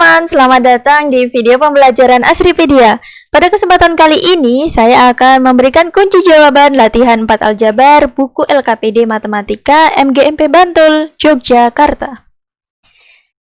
Teman-teman, selamat datang di video pembelajaran Asripedia. Pada kesempatan kali ini, saya akan memberikan kunci jawaban latihan 4 aljabar buku LKPD Matematika MGMP Bantul, Yogyakarta.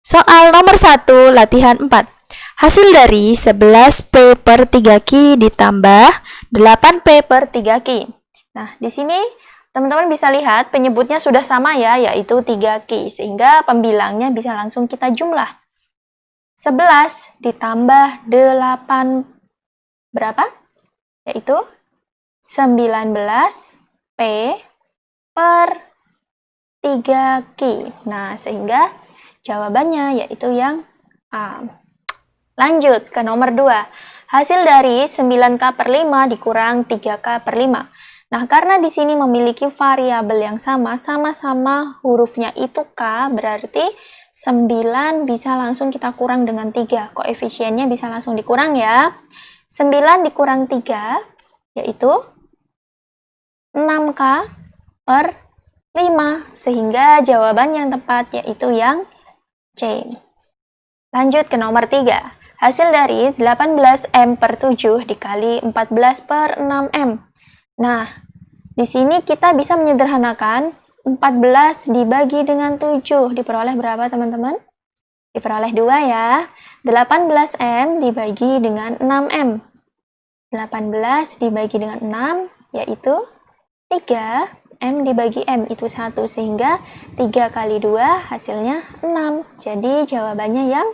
Soal nomor 1, latihan 4. Hasil dari 11P per 3Q ditambah 8P per 3Q. Nah, di sini Teman-teman bisa lihat penyebutnya sudah sama ya, yaitu 3Q, sehingga pembilangnya bisa langsung kita jumlah. 11 ditambah 8 berapa? Yaitu 19P per 3Q. Nah, sehingga jawabannya yaitu yang A. Lanjut ke nomor 2. Hasil dari 9K per 5 dikurang 3K per 5. Nah, karena di sini memiliki variabel yang sama, sama-sama hurufnya itu K, berarti 9 bisa langsung kita kurang dengan 3. Koefisiennya bisa langsung dikurang ya. 9 dikurang 3, yaitu 6K per 5. Sehingga jawaban yang tepat yaitu yang C. Lanjut ke nomor 3. Hasil dari 18M per 7 dikali 14 per 6M. Nah, di sini kita bisa menyederhanakan 14 dibagi dengan 7 diperoleh berapa teman-teman? Diperoleh 2 ya. 18M dibagi dengan 6M. 18 dibagi dengan 6 yaitu 3. M dibagi M itu 1 sehingga 3 kali 2 hasilnya 6. Jadi jawabannya yang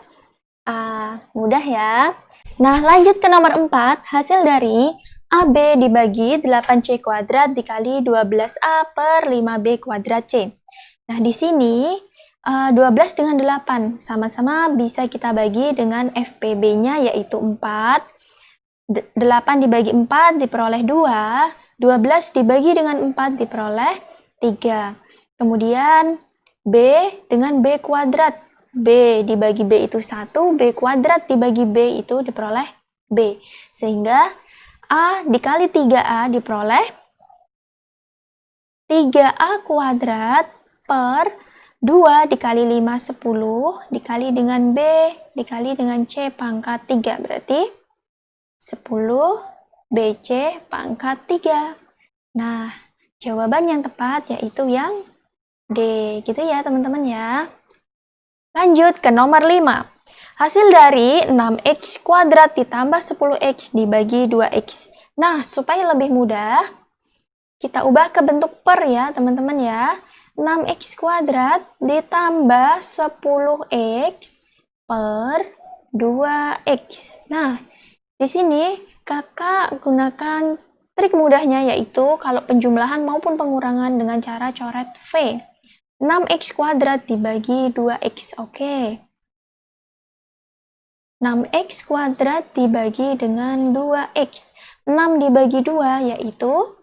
A. Mudah ya. Nah lanjut ke nomor 4. Hasil dari AB dibagi 8C kuadrat dikali 12A per 5B kuadrat C. Nah, di sini 12 eh, dengan 8 sama-sama bisa kita bagi dengan FPB-nya yaitu 4. 8 dibagi 4 diperoleh 2. 12 dibagi dengan 4 diperoleh 3. Kemudian B dengan B kuadrat. B dibagi B itu 1, B kuadrat dibagi B itu diperoleh B. Sehingga A dikali 3A diperoleh 3A kuadrat per 2 dikali 5, 10 dikali dengan B dikali dengan C pangkat 3 berarti 10 BC pangkat 3 nah jawaban yang tepat yaitu yang D gitu ya teman-teman ya. Lanjut ke nomor 5 Hasil dari 6x kuadrat ditambah 10x dibagi 2x. Nah, supaya lebih mudah, kita ubah ke bentuk per ya, teman-teman ya. 6x kuadrat ditambah 10x per 2x. Nah, di sini kakak gunakan trik mudahnya yaitu kalau penjumlahan maupun pengurangan dengan cara coret V. 6x kuadrat dibagi 2x, oke. Okay. 6x kuadrat dibagi dengan 2x. 6 dibagi 2 yaitu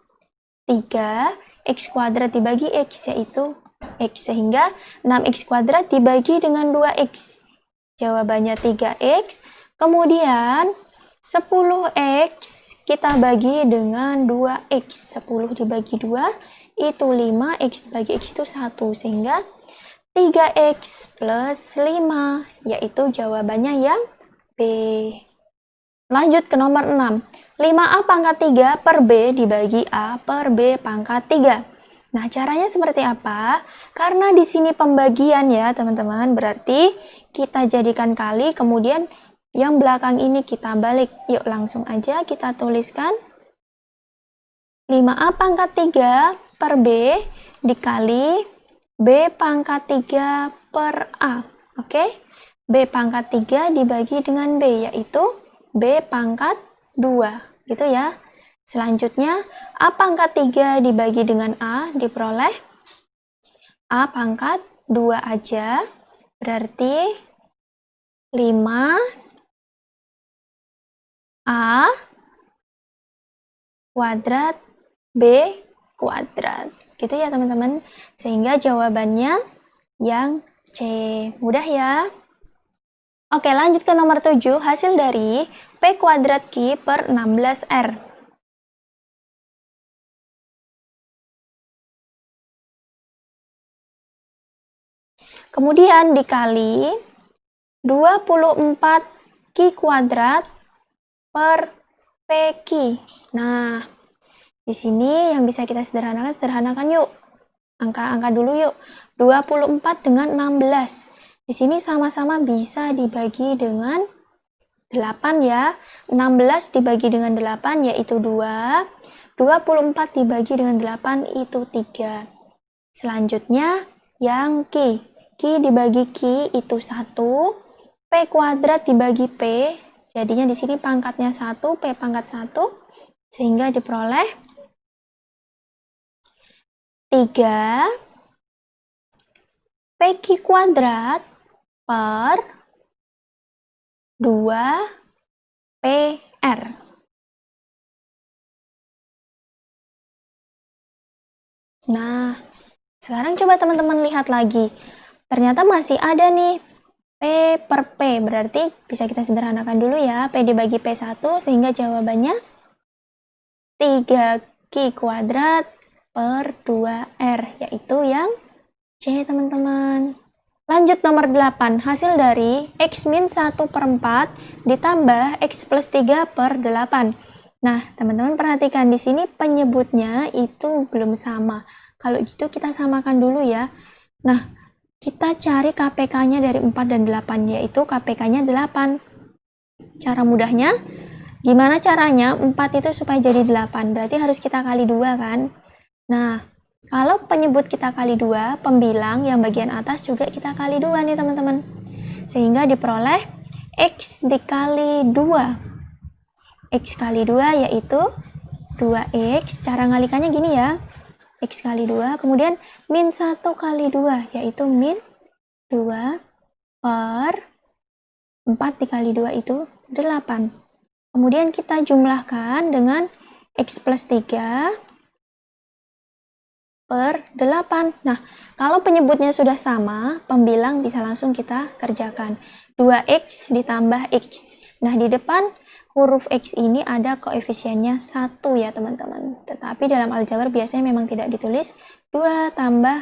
3, x kuadrat dibagi x yaitu x. Sehingga 6x kuadrat dibagi dengan 2x. Jawabannya 3x. Kemudian 10x kita bagi dengan 2x. 10 dibagi 2 itu 5, x dibagi x itu 1. Sehingga 3x plus 5 yaitu jawabannya yang B. Lanjut ke nomor 6. 5A pangkat 3 per B dibagi A per B pangkat 3. Nah, caranya seperti apa? Karena di sini pembagian ya, teman-teman. Berarti kita jadikan kali, kemudian yang belakang ini kita balik. Yuk, langsung aja kita tuliskan. 5A pangkat 3 per B dikali B pangkat 3 per A. Oke? Okay? B pangkat 3 dibagi dengan B, yaitu B pangkat 2, gitu ya. Selanjutnya, A pangkat 3 dibagi dengan A diperoleh A pangkat 2 aja, berarti 5 A kuadrat B kuadrat. Gitu ya teman-teman. Sehingga jawabannya yang C. Mudah ya. Oke, lanjut ke nomor 7. Hasil dari P kuadrat Q per 16R. Kemudian dikali 24 Q kuadrat per PQ. Nah, di sini yang bisa kita sederhanakan, sederhanakan yuk. Angka-angka dulu yuk. 24 dengan 16. Di sini sama-sama bisa dibagi dengan 8 ya. 16 dibagi dengan 8 yaitu 2. 24 dibagi dengan 8 itu 3. Selanjutnya yang Q. Q dibagi Q itu 1. P kuadrat dibagi P. Jadinya di sini pangkatnya 1, P pangkat 1. Sehingga diperoleh 3 PQ kuadrat per 2 PR. Nah, sekarang coba teman-teman lihat lagi. Ternyata masih ada nih P per P, berarti bisa kita sederhanakan dulu ya. P dibagi P1 sehingga jawabannya 3Q kuadrat per 2R, yaitu yang C teman-teman. Lanjut nomor 8, hasil dari X min 1 per 4 ditambah X plus 3 per 8. Nah, teman-teman perhatikan di sini penyebutnya itu belum sama. Kalau gitu kita samakan dulu ya. Nah, kita cari KPK-nya dari 4 dan 8, yaitu KPK-nya 8. Cara mudahnya, gimana caranya 4 itu supaya jadi 8? Berarti harus kita kali 2 kan? Nah, kalau penyebut kita kali dua, pembilang yang bagian atas juga kita kali dua nih teman-teman. Sehingga diperoleh X dikali 2. X kali 2 yaitu 2X. Cara ngalikannya gini ya. X kali 2, kemudian min 1 kali 2 yaitu min 2 per 4 dikali 2 itu 8. Kemudian kita jumlahkan dengan X plus 3 per 8. Nah, kalau penyebutnya sudah sama, pembilang bisa langsung kita kerjakan. 2x ditambah x. Nah, di depan huruf x ini ada koefisiennya 1 ya teman-teman. Tetapi dalam aljabar biasanya memang tidak ditulis 2 tambah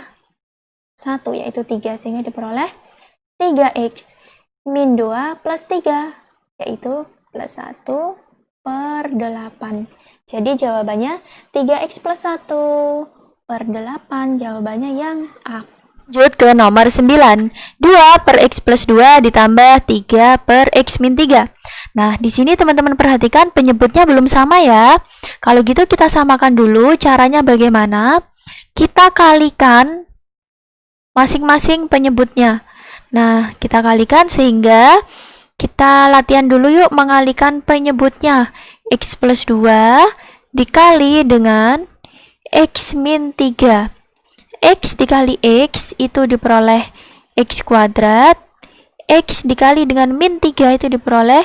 1 yaitu 3 sehingga diperoleh 3x min 2 plus 3 yaitu plus 1 per 8. Jadi jawabannya 3x plus 1 per 8 jawabannya yang A. Lanjut ke nomor 9. 2 per X plus 2 ditambah 3 per X min 3. Nah, di sini teman-teman perhatikan penyebutnya belum sama ya. Kalau gitu kita samakan dulu caranya bagaimana. Kita kalikan masing-masing penyebutnya. Nah, kita kalikan sehingga kita latihan dulu yuk mengalikan penyebutnya. X plus 2 dikali dengan X min 3 X dikali X itu diperoleh X kuadrat. X dikali dengan min 3 itu diperoleh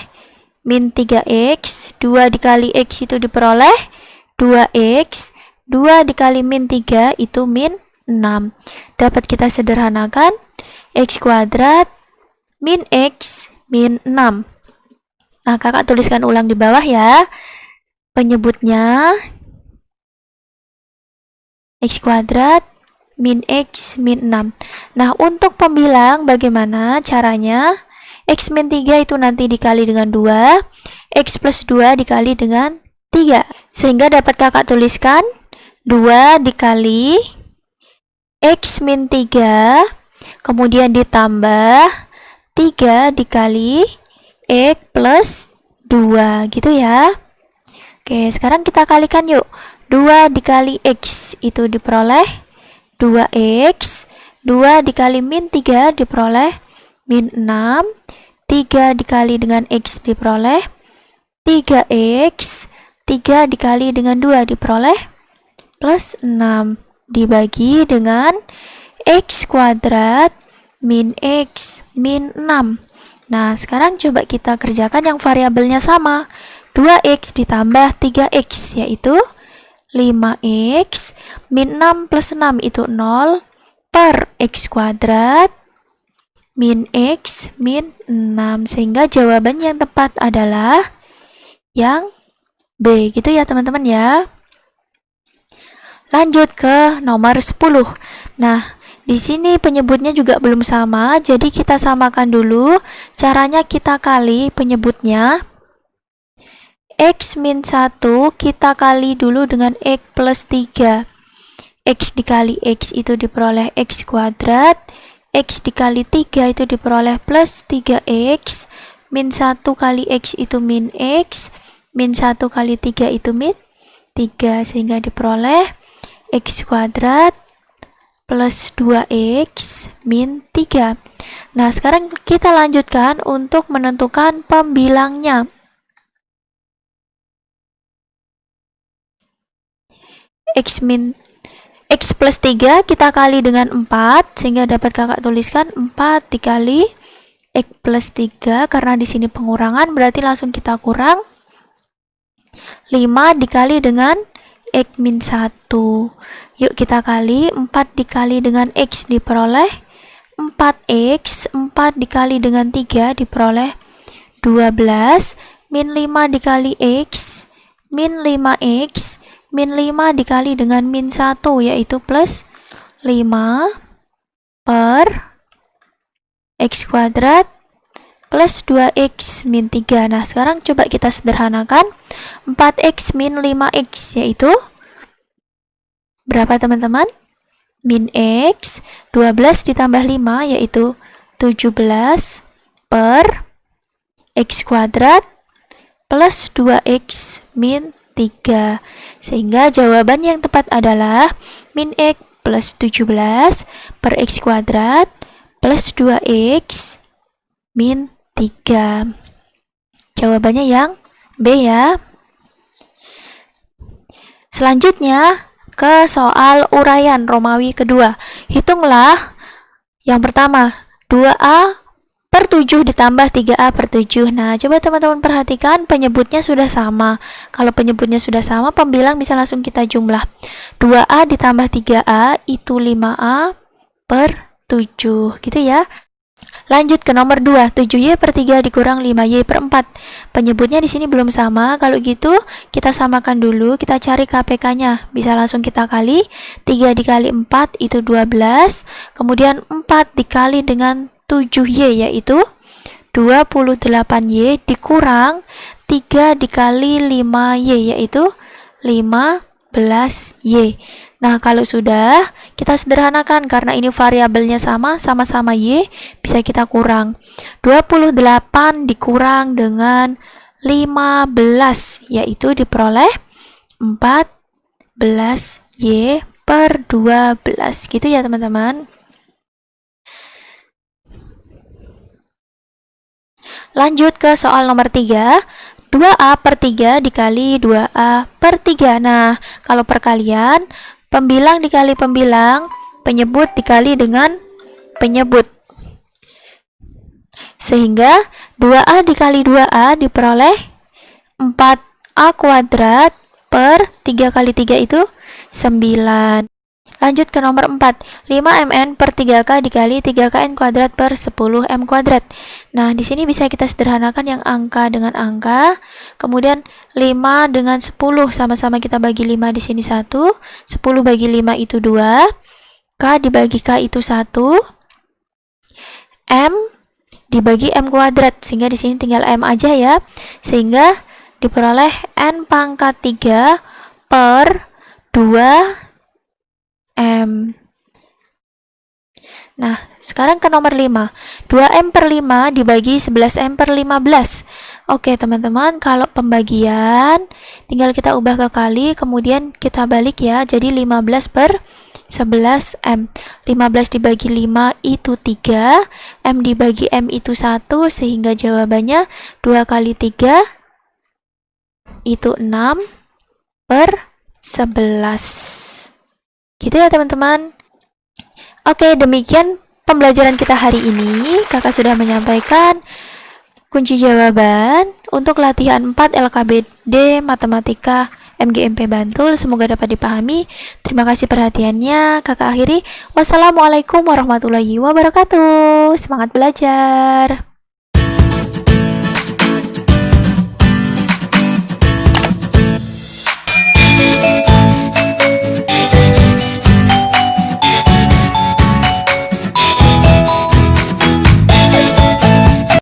min 3X 2 dikali X itu diperoleh 2X 2 dikali min 3 itu min 6 dapat kita sederhanakan. X kuadrat min X min 6 nah kakak tuliskan ulang di bawah ya penyebutnya x kuadrat min x min 6. Nah, untuk pembilang bagaimana caranya? x min 3 itu nanti dikali dengan 2, x plus 2 dikali dengan 3. Sehingga dapat kakak tuliskan 2 dikali x min 3, kemudian ditambah 3 dikali x plus 2 gitu ya. Oke, sekarang kita kalikan yuk. 2 dikali X itu diperoleh 2X 2 dikali min 3 diperoleh min 6 3 dikali dengan X diperoleh 3X 3 dikali dengan 2 diperoleh plus 6 dibagi dengan X kuadrat min X min 6 Nah sekarang coba kita kerjakan yang variabelnya sama. 2X ditambah 3X yaitu 5x min 6 plus 6 itu 0 per x kuadrat min x min 6 sehingga jawaban yang tepat adalah yang B gitu ya teman-teman ya lanjut ke nomor 10 nah di sini penyebutnya juga belum sama, jadi kita samakan dulu. Caranya kita kali penyebutnya. X min 1 kita kali dulu dengan X plus 3. X dikali X itu diperoleh X kuadrat. X dikali 3 itu diperoleh plus 3X. Min 1 kali X itu min X. Min 1 kali 3 itu min 3. Sehingga diperoleh X kuadrat plus 2x min 3. Nah, sekarang kita lanjutkan untuk menentukan pembilangnya. X min x plus 3 kita kali dengan 4 sehingga dapat kakak tuliskan 4 dikali x plus 3 karena di sini pengurangan berarti langsung kita kurang 5 dikali dengan x min 1 Yuk kita kali 4 dikali dengan X diperoleh 4X 4 dikali dengan 3 diperoleh 12 Min 5 dikali X Min 5X Min 5 dikali dengan min 1 yaitu plus 5 per X kuadrat plus 2X min 3 Nah sekarang coba kita sederhanakan 4X min 5X yaitu Berapa teman-teman? Min X 12 ditambah 5 yaitu 17 per X kuadrat plus 2X min 3. Sehingga jawaban yang tepat adalah min X plus 17 per X kuadrat plus 2X min 3. Jawabannya yang B ya. Selanjutnya, ke soal uraian Romawi kedua. Hitunglah yang pertama, 2A per 7 ditambah 3A per 7. Nah, coba teman-teman perhatikan penyebutnya sudah sama. Kalau penyebutnya sudah sama, pembilang bisa langsung kita jumlah. 2A ditambah 3A itu 5A per 7. Gitu ya. Lanjut ke nomor 2, 7Y per 3 dikurang 5Y per 4. Penyebutnya di sini belum sama, kalau gitu kita samakan dulu, kita cari KPK-nya. Bisa langsung kita kali, 3 dikali 4 itu 12, kemudian 4 dikali dengan 7Y yaitu 28Y dikurang 3 dikali 5Y yaitu 15Y. Nah, kalau sudah, kita sederhanakan karena ini variabelnya sama, sama-sama Y, bisa kita kurang. 28 dikurang dengan 15, yaitu diperoleh 14 Y per 12. Gitu ya, teman-teman. Lanjut ke soal nomor 3. 2A per 3 dikali 2A per 3. Nah, kalau perkalian, Pembilang dikali pembilang, penyebut dikali dengan penyebut. Sehingga 2A dikali 2A diperoleh 4A kuadrat per 3 kali 3 itu 9. Lanjut ke nomor 4. 5mn per 3k dikali 3kn kuadrat per 10m kuadrat. Nah, di sini bisa kita sederhanakan yang angka dengan angka. Kemudian 5 dengan 10 sama-sama kita bagi 5 di sini 1. 10 bagi 5 itu 2. K dibagi K itu 1. M dibagi M kuadrat. Sehingga di sini tinggal M aja ya. Sehingga diperoleh N pangkat 3 per 2 M. Nah, sekarang ke nomor 5. 2M per 5 dibagi 11M per 15. Oke, teman-teman, kalau pembagian, tinggal kita ubah ke kali, kemudian kita balik ya, jadi 15 per 11M. 15 dibagi 5 itu 3, M dibagi M itu 1, sehingga jawabannya 2 kali 3 itu 6 per 11. Gitu ya teman-teman. Oke, demikian pembelajaran kita hari ini. Kakak sudah menyampaikan kunci jawaban untuk latihan 4 LKBD Matematika MGMP Bantul. Semoga dapat dipahami. Terima kasih perhatiannya. Kakak akhiri. Wassalamualaikum warahmatullahi wabarakatuh. Semangat belajar.